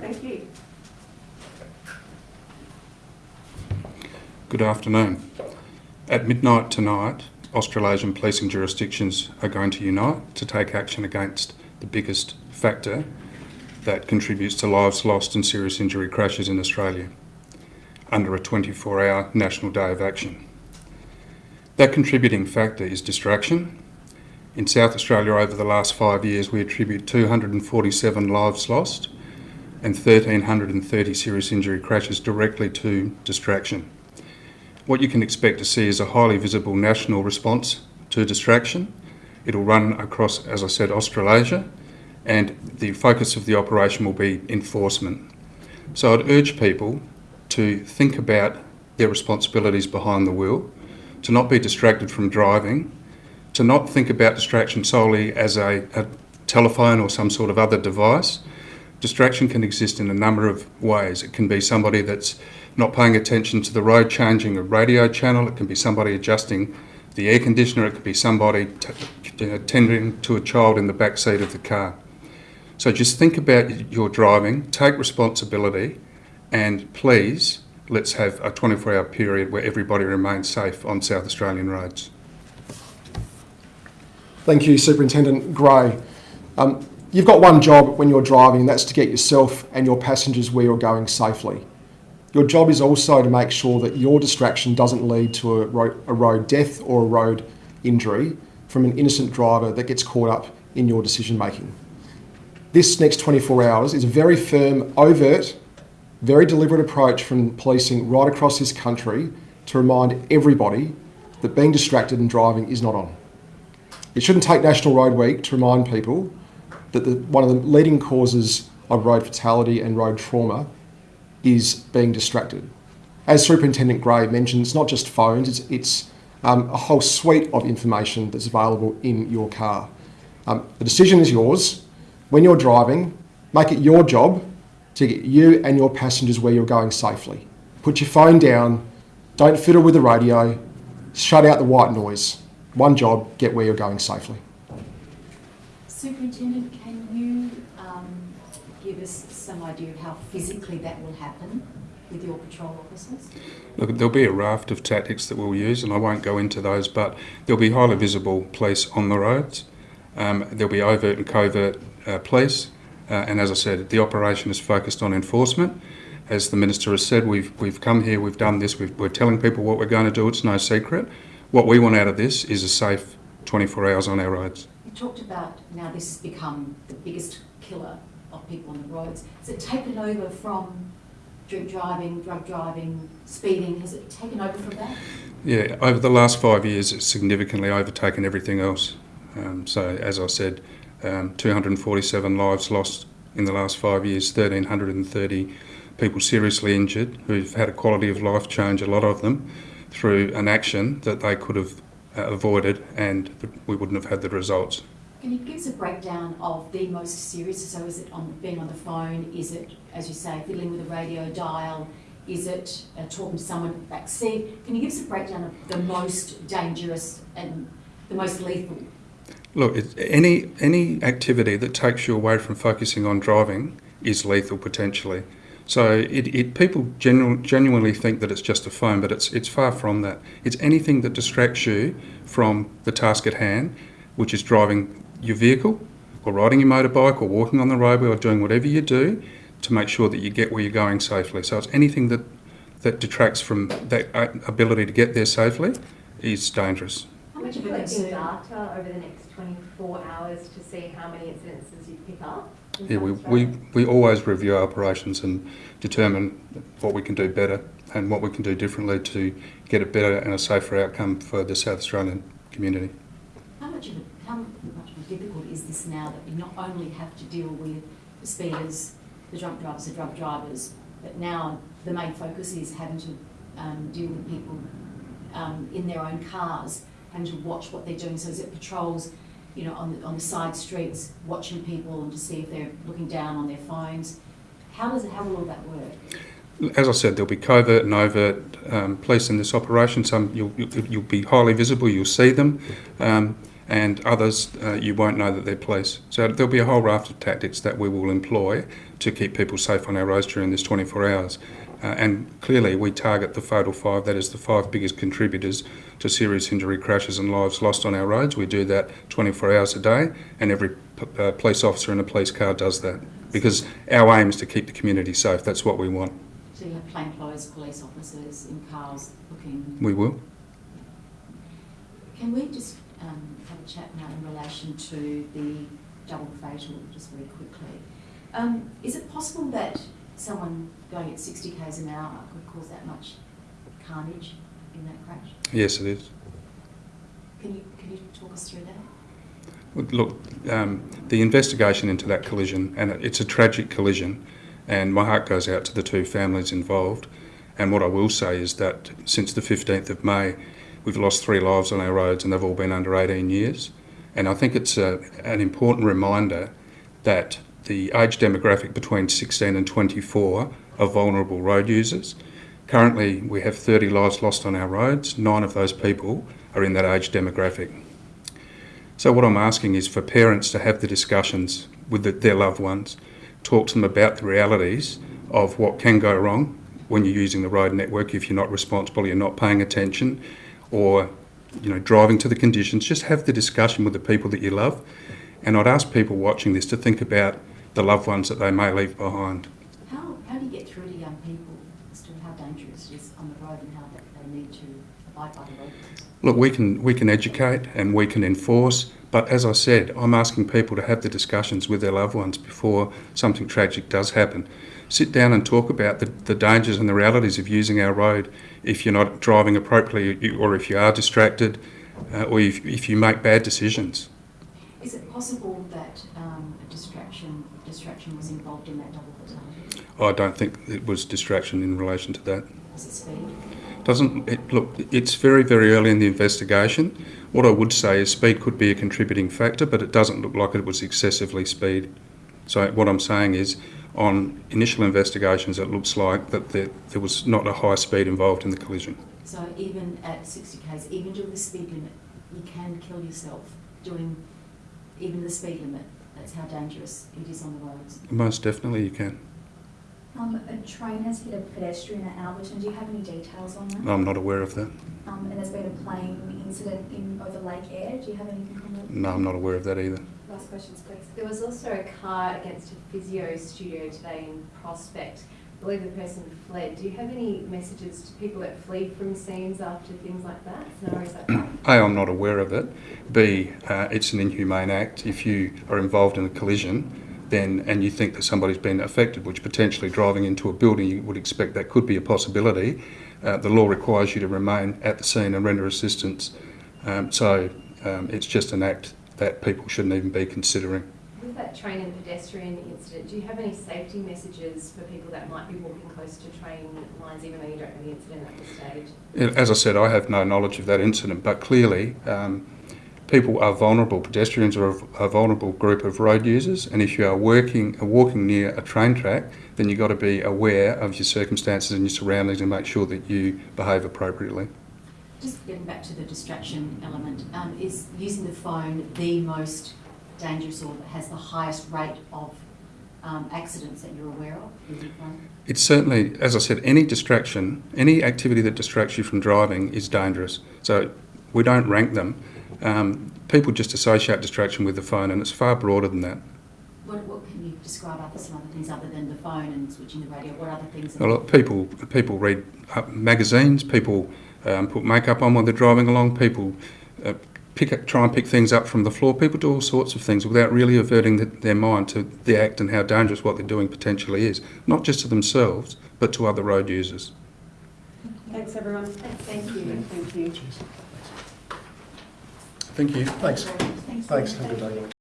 Thank you. Good afternoon. At midnight tonight, Australasian policing jurisdictions are going to unite to take action against the biggest factor that contributes to lives lost and serious injury crashes in Australia under a 24 hour national day of action. That contributing factor is distraction. In South Australia, over the last five years, we attribute 247 lives lost and 1,330 serious injury crashes directly to distraction. What you can expect to see is a highly visible national response to distraction. It'll run across, as I said, Australasia, and the focus of the operation will be enforcement. So I'd urge people to think about their responsibilities behind the wheel, to not be distracted from driving, to not think about distraction solely as a, a telephone or some sort of other device. Distraction can exist in a number of ways. It can be somebody that's not paying attention to the road, changing a radio channel. It can be somebody adjusting the air conditioner. It could be somebody t- tending to a child in the back seat of the car. So just think about your driving, take responsibility, and please let's have a 24 hour period where everybody remains safe on South Australian roads. Thank you, Superintendent Gray. Um, you've got one job when you're driving, and that's to get yourself and your passengers where you're going safely. Your job is also to make sure that your distraction doesn't lead to a road, a road death or a road injury from an innocent driver that gets caught up in your decision making. This next 24 hours is a very firm, overt, very deliberate approach from policing right across this country to remind everybody that being distracted and driving is not on. It shouldn't take National Road Week to remind people that the, one of the leading causes of road fatality and road trauma is being distracted. As Superintendent Gray mentioned, it's not just phones, it's, it's um, a whole suite of information that's available in your car. Um, the decision is yours. When you're driving, make it your job to get you and your passengers where you're going safely. Put your phone down, don't fiddle with the radio, shut out the white noise. One job, get where you're going safely. Superintendent, can you um, give us some idea of how physically that will happen with your patrol officers? Look, there'll be a raft of tactics that we'll use, and I won't go into those, but there'll be highly visible police on the roads. Um, there'll be overt and covert uh, police, uh, and as I said, the operation is focused on enforcement. As the Minister has said, we've, we've come here, we've done this, we've, we're telling people what we're going to do, it's no secret. What we want out of this is a safe 24 hours on our roads. You talked about now this has become the biggest killer of people on the roads. Has it taken over from drink driving, drug driving, speeding? Has it taken over from that? Yeah, over the last five years, it's significantly overtaken everything else. Um, so, as I said, um, 247 lives lost in the last five years, 1,330 people seriously injured who've had a quality of life change, a lot of them, through an action that they could have uh, avoided and we wouldn't have had the results. Can you give us a breakdown of the most serious? So, is it on being on the phone? Is it, as you say, fiddling with a radio dial? Is it uh, talking to someone back seat? Can you give us a breakdown of the most dangerous and the most lethal? Look, any any activity that takes you away from focusing on driving is lethal potentially. So it, it people genu- genuinely think that it's just a phone, but it's it's far from that. It's anything that distracts you from the task at hand, which is driving your vehicle, or riding your motorbike, or walking on the roadway, or doing whatever you do to make sure that you get where you're going safely. So it's anything that that detracts from that uh, ability to get there safely is dangerous. How much of a Collect data over the next 24 hours to see how many incidences you pick up? Yeah, we, we, we always review our operations and determine what we can do better and what we can do differently to get a better and a safer outcome for the South Australian community. How much of a, how much more difficult is this now that you not only have to deal with the speeders, the drunk drivers, the drug drivers, but now the main focus is having to um, deal with people um, in their own cars, and to watch what they're doing. So is it patrols, you know, on the, on the side streets, watching people and to see if they're looking down on their phones? How does how will all that work? As I said, there'll be covert and overt um, police in this operation. Some you'll, you'll you'll be highly visible, you'll see them, um, and others uh, you won't know that they're police. So there'll be a whole raft of tactics that we will employ to keep people safe on our roads during this 24 hours. Uh, and clearly, we target the fatal five, that is the five biggest contributors to serious injury, crashes, and lives lost on our roads. We do that 24 hours a day, and every p- uh, police officer in a police car does that because our aim is to keep the community safe. That's what we want. So you have plainclothes police officers in cars looking. We will. Can we just um, have a chat now in relation to the double fatal, just very quickly? Um, is it possible that someone going at 60 k's an hour could cause that much carnage in that crash? Yes, it is. Can you can you talk us through that? Look, um, the investigation into that collision, and it's a tragic collision, and my heart goes out to the two families involved. And what I will say is that since the 15th of May, we've lost three lives on our roads, and they've all been under 18 years. And I think it's a, an important reminder that the age demographic between 16 and 24 are vulnerable road users. Currently, we have 30 lives lost on our roads. Nine of those people are in that age demographic. So what I'm asking is for parents to have the discussions with the, their loved ones, talk to them about the realities of what can go wrong when you're using the road network if you're not responsible, you're not paying attention, or you know driving to the conditions. Just have the discussion with the people that you love, and I'd ask people watching this to think about the loved ones that they may leave behind. How, how do you get through to young people as to how dangerous it is on the road and how they need to abide by the road rules? Look, we can we can educate and we can enforce, but as I said, I'm asking people to have the discussions with their loved ones before something tragic does happen. Sit down and talk about the, the dangers and the realities of using our road if you're not driving appropriately or if you are distracted uh, or if, if you make bad decisions. Is it possible that um, a distraction distraction was involved in that double fatality? I don't think it was distraction in relation to that. Was it speed? Doesn't it, look? It's very very early in the investigation. What I would say is speed could be a contributing factor, but it doesn't look like it was excessively speed. So what I'm saying is, on initial investigations, it looks like that there, there was not a high speed involved in the collision. So even at 60 k's, even doing the speed limit, you can kill yourself doing even the speed limit. That's how dangerous it is on the roads. Most definitely, you can. Um, a train has hit a pedestrian at Alberton. Do you have any details on that? I'm not aware of that. Um, and there's been a plane incident in over Lake Air. Do you have anything on that? No, I'm not aware of that either. Last questions, please. There was also a car against a physio studio today in Prospect. Believe the person fled. Do you have any messages to people that flee from scenes after things like that? A, I'm not aware of it. B, uh, it's an inhumane act. If you are involved in a collision, then and you think that somebody's been affected, which potentially driving into a building, you would expect that could be a possibility. Uh, the law requires you to remain at the scene and render assistance. Um, so um, it's just an act that people shouldn't even be considering. With that train and pedestrian incident, do you have any safety messages for people that might be walking close to train lines, even though you don't know the incident at this stage? As I said, I have no knowledge of that incident, but clearly um, people are vulnerable. Pedestrians are a, a vulnerable group of road users, and if you are working, uh, walking near a train track, then you've got to be aware of your circumstances and your surroundings and make sure that you behave appropriately. Just getting back to the distraction element, um, is using the phone the most dangerous or that has the highest rate of um, accidents that you're aware of with your phone? It's certainly, as I said, any distraction, any activity that distracts you from driving is dangerous. So we don't rank them. Um, people just associate distraction with the phone, and it's far broader than that. What, what can you describe other some other things other than the phone and switching the radio? What other things? A lot people people read uh, magazines. People um, put makeup on while they're driving along. People pick up, try and pick things up from the floor. People do all sorts of things without really averting the, their mind to the act and how dangerous what they're doing potentially is, not just to themselves but to other road users. Thanks, everyone. Thank you. Thank you. Thank you. Thanks. Thanks. Thanks. Have a good day.